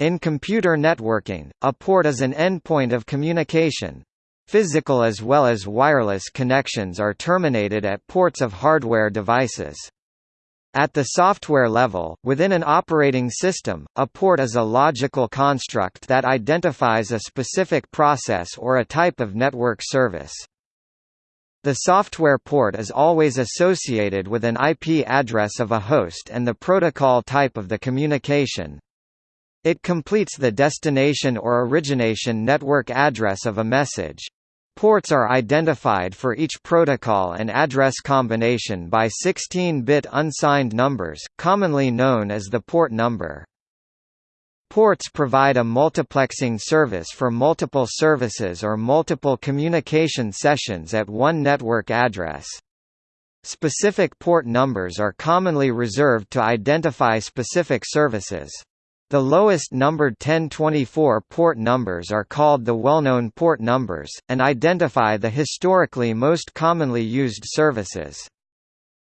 In computer networking, a port is an endpoint of communication. Physical as well as wireless connections are terminated at ports of hardware devices. At the software level, within an operating system, a port is a logical construct that identifies a specific process or a type of network service. The software port is always associated with an IP address of a host and the protocol type of the communication. It completes the destination or origination network address of a message. Ports are identified for each protocol and address combination by 16-bit unsigned numbers, commonly known as the port number. Ports provide a multiplexing service for multiple services or multiple communication sessions at one network address. Specific port numbers are commonly reserved to identify specific services. The lowest numbered 1024 port numbers are called the well-known port numbers, and identify the historically most commonly used services.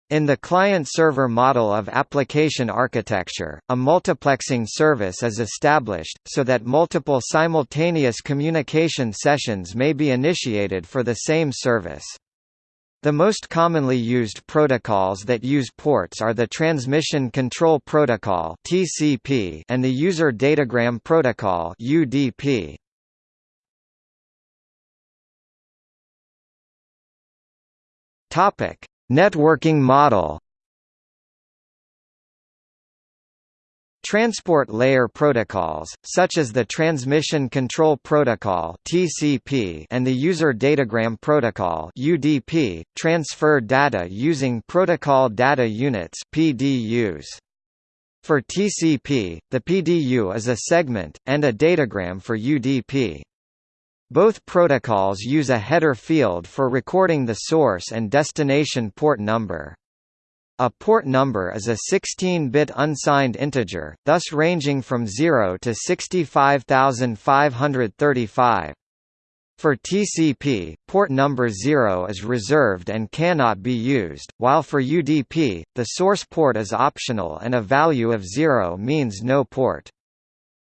In the client-server model of application architecture, a multiplexing service is established, so that multiple simultaneous communication sessions may be initiated for the same service. The most commonly used protocols that use ports are the Transmission Control Protocol (TCP) and the User Datagram Protocol (UDP). Topic: Networking model. Transport layer protocols, such as the Transmission Control Protocol (TCP) and the User Datagram Protocol (UDP), transfer data using Protocol Data Units (PDUs). For TCP, the PDU is a segment, and a datagram for UDP. Both protocols use a header field for recording the source and destination port number. A port number is a 16-bit unsigned integer, thus ranging from 0 to 65535. For TCP, port number 0 is reserved and cannot be used, while for UDP, the source port is optional and a value of 0 means no port.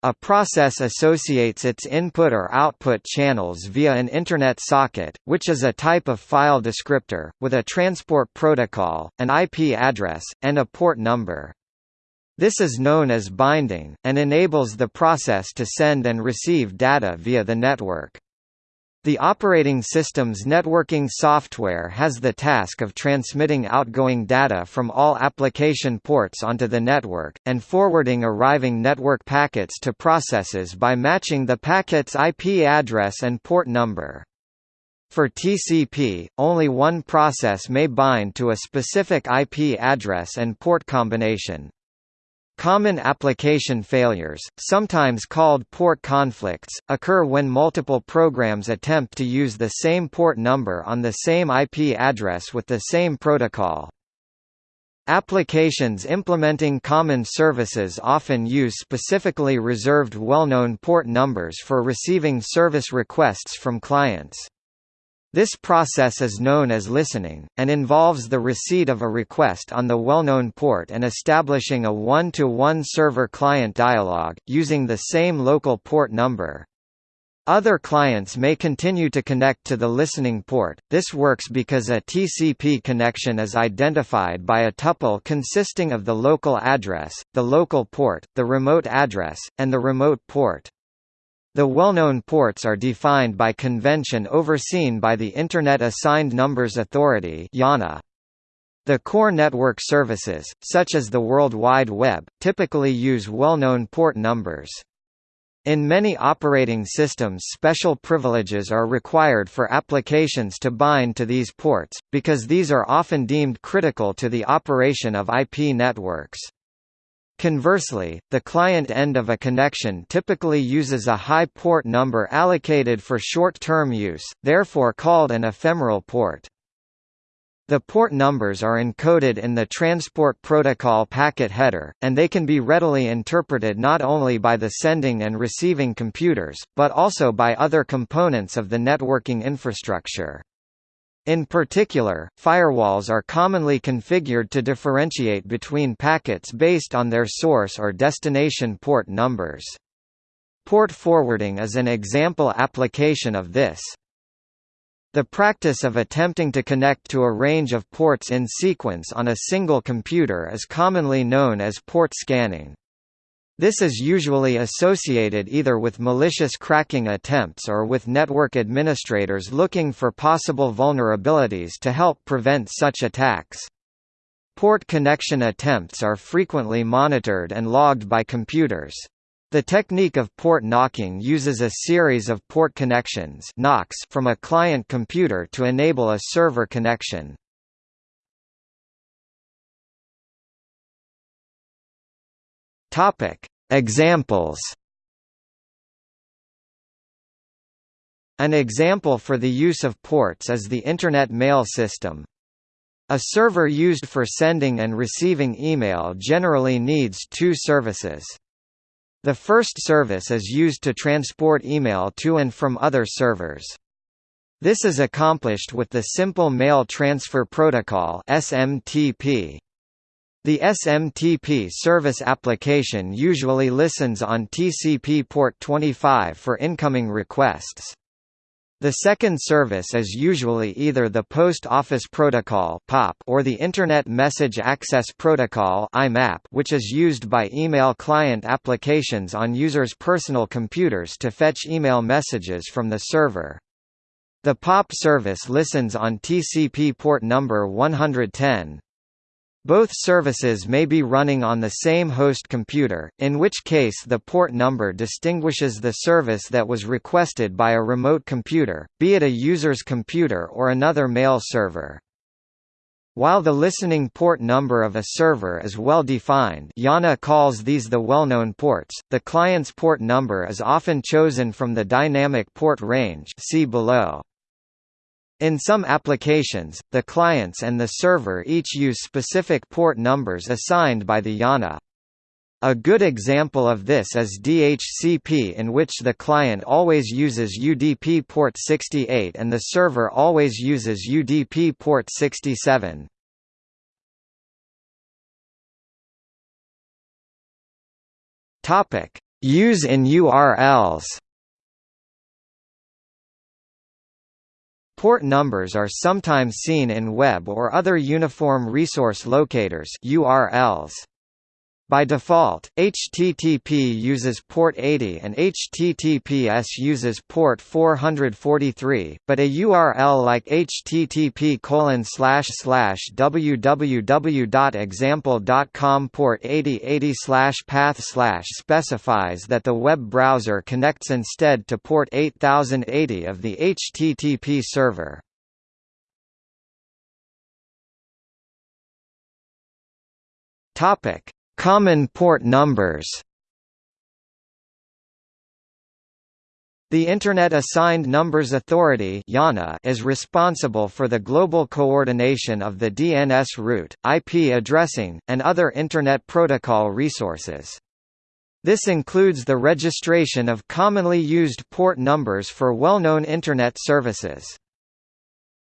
A process associates its input or output channels via an Internet socket, which is a type of file descriptor, with a transport protocol, an IP address, and a port number. This is known as binding, and enables the process to send and receive data via the network. The operating system's networking software has the task of transmitting outgoing data from all application ports onto the network, and forwarding arriving network packets to processes by matching the packet's IP address and port number. For TCP, only one process may bind to a specific IP address and port combination. Common application failures, sometimes called port conflicts, occur when multiple programs attempt to use the same port number on the same IP address with the same protocol. Applications implementing common services often use specifically reserved well-known port numbers for receiving service requests from clients. This process is known as listening, and involves the receipt of a request on the well-known port and establishing a one-to-one server-client dialogue, using the same local port number. Other clients may continue to connect to the listening port. This works because a TCP connection is identified by a tuple consisting of the local address, the local port, the remote address, and the remote port. The well-known ports are defined by convention overseen by the Internet Assigned Numbers Authority. The core network services, such as the World Wide Web, typically use well-known port numbers. In many operating systems special privileges are required for applications to bind to these ports, because these are often deemed critical to the operation of IP networks. Conversely, the client end of a connection typically uses a high port number allocated for short-term use, therefore called an ephemeral port. The port numbers are encoded in the Transport Protocol packet header, and they can be readily interpreted not only by the sending and receiving computers, but also by other components of the networking infrastructure. In particular, firewalls are commonly configured to differentiate between packets based on their source or destination port numbers. Port forwarding is an example application of this. The practice of attempting to connect to a range of ports in sequence on a single computer is commonly known as port scanning. This is usually associated either with malicious cracking attempts or with network administrators looking for possible vulnerabilities to help prevent such attacks. Port connection attempts are frequently monitored and logged by computers. The technique of port knocking uses a series of port connections from a client computer to enable a server connection. Topic: Examples. An example for the use of ports is the Internet Mail System. A server used for sending and receiving email generally needs two services. The first service is used to transport email to and from other servers. This is accomplished with the Simple Mail Transfer Protocol (SMTP). The SMTP service application usually listens on TCP port 25 for incoming requests. The second service is usually either the Post Office Protocol (POP) or the Internet Message Access Protocol which is used by email client applications on users' personal computers to fetch email messages from the server. The POP service listens on TCP port number 110, both services may be running on the same host computer, in which case the port number distinguishes the service that was requested by a remote computer, be it a user's computer or another mail server. While the listening port number of a server is well defined IANA calls these the well-known ports, the client's port number is often chosen from the dynamic port range see below. In some applications, the clients and the server each use specific port numbers assigned by the IANA. A good example of this is DHCP in which the client always uses UDP port 68 and the server always uses UDP port 67. Topic: Use in URLs. Port numbers are sometimes seen in web or other uniform resource locators URLs. By default, HTTP uses port 80 and HTTPS uses port 443, but a URL like http www.example.com port 8080 path specifies that the web browser connects instead to port 8080 of the HTTP server. Topic Common port numbers The Internet Assigned Numbers Authority is responsible for the global coordination of the DNS root, IP addressing, and other Internet Protocol resources. This includes the registration of commonly used port numbers for well-known Internet services.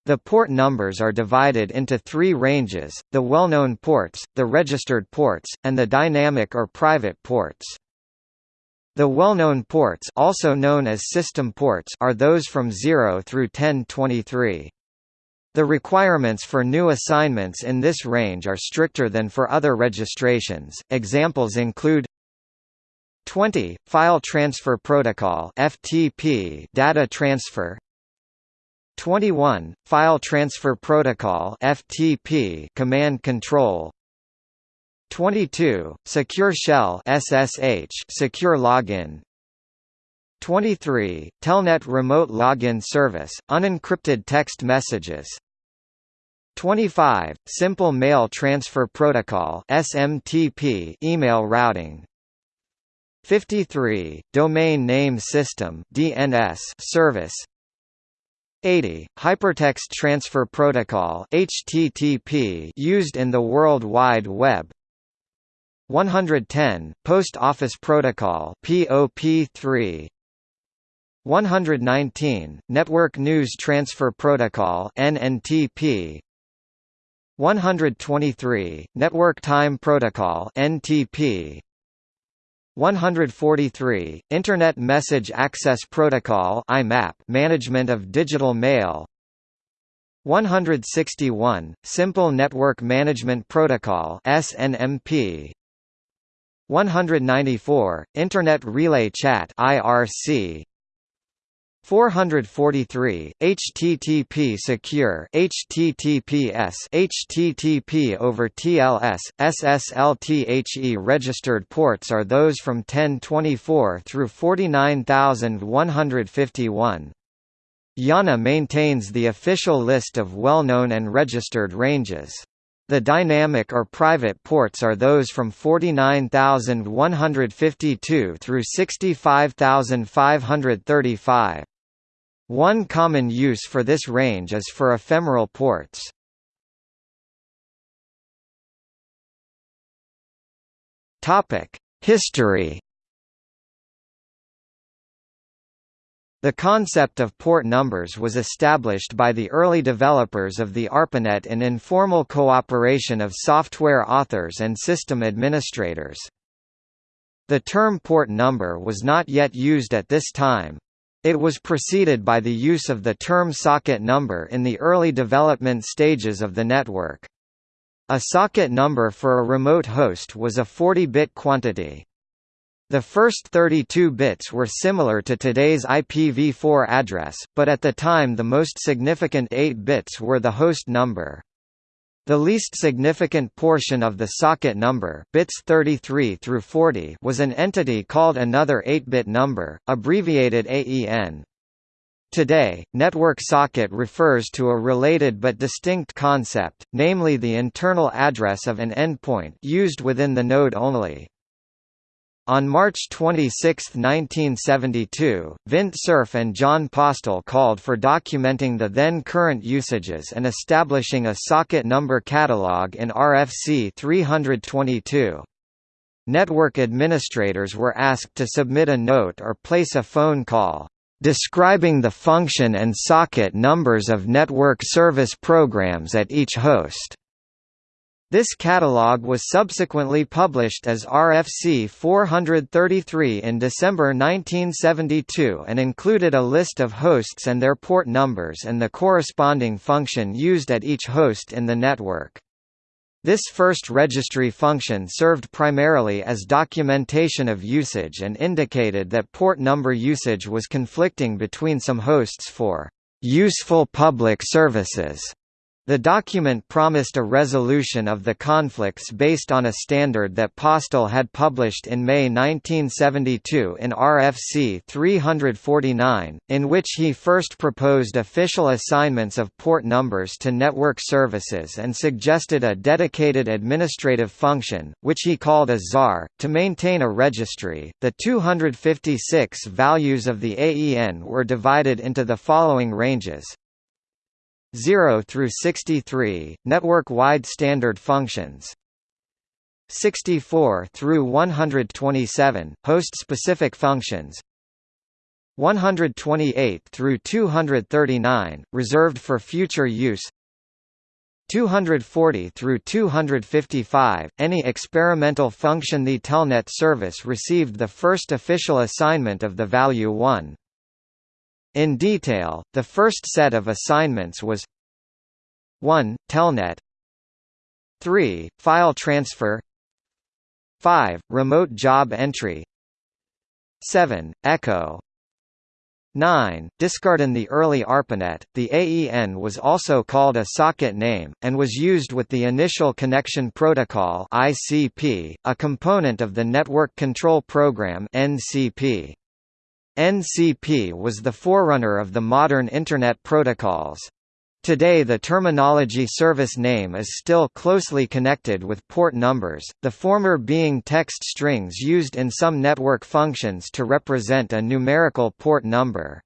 The port numbers are divided into three ranges, the well-known ports, the registered ports, and the dynamic or private ports. The well-known ports also known as system ports are those from 0 through 1023. The requirements for new assignments in this range are stricter than for other registrations. Examples include 20 File Transfer Protocol (FTP) data transfer 21 File Transfer Protocol FTP command control. 22 Secure Shell SSH secure login. 23 Telnet remote login service unencrypted text messages. 25 Simple Mail Transfer Protocol SMTP email routing. 53 Domain Name System DNS service 80 Hypertext Transfer Protocol HTTP used in the World Wide Web. 110 Post Office Protocol POP3 119 Network News Transfer Protocol NNTP 123 Network Time Protocol NTP 143 Internet Message Access Protocol IMAP management of digital mail. 161 Simple Network Management Protocol SNMP 194 Internet Relay Chat IRC 443 HTTP secure HTTPS HTTP over TLS SSL registered ports are those from 1024 through 49151 IANA maintains the official list of well-known and registered ranges the dynamic or private ports are those from 49152 through 65535 one common use for this range is for ephemeral ports. History The concept of port numbers was established by the early developers of the ARPANET in informal cooperation of software authors and system administrators. The term port number was not yet used at this time, it was preceded by the use of the term socket number in the early development stages of the network. A socket number for a remote host was a 40-bit quantity. The first 32 bits were similar to today's IPv4 address, but at the time the most significant 8 bits were the host number. The least significant portion of the socket number bits 33 through 40 was an entity called another 8-bit number, abbreviated AEN. Today, network socket refers to a related but distinct concept, namely the internal address of an endpoint used within the node only. On March 26, 1972, Vint Cerf and Jon Postel called for documenting the then current usages and establishing a socket number catalog in RFC 322. Network administrators were asked to submit a note or place a phone call, describing the function and socket numbers of network service programs at each host. This catalogue was subsequently published as RFC 433 in December 1972 and included a list of hosts and their port numbers and the corresponding function used at each host in the network. This first registry function served primarily as documentation of usage and indicated that port number usage was conflicting between some hosts for useful public services the document promised a resolution of the conflicts based on a standard that Postel had published in May 1972 in RFC 349, in which he first proposed official assignments of port numbers to network services and suggested a dedicated administrative function, which he called a czar, to maintain a registry. The 256 values of the AEN were divided into the following ranges 0 through 63 network-wide standard functions. 64 through 127 host-specific functions. 128 through 239 reserved for future use. 240 through 255 any experimental function the telnet service received the first official assignment of the value 1 in detail, the first set of assignments was 1. Telnet 3. File transfer 5. Remote job entry 7. Echo 9. Discarding the early ARPANET, the AEN was also called a socket name, and was used with the Initial Connection Protocol ICP, a component of the Network Control Program NCP. NCP was the forerunner of the modern Internet protocols. Today the terminology service name is still closely connected with port numbers, the former being text strings used in some network functions to represent a numerical port number.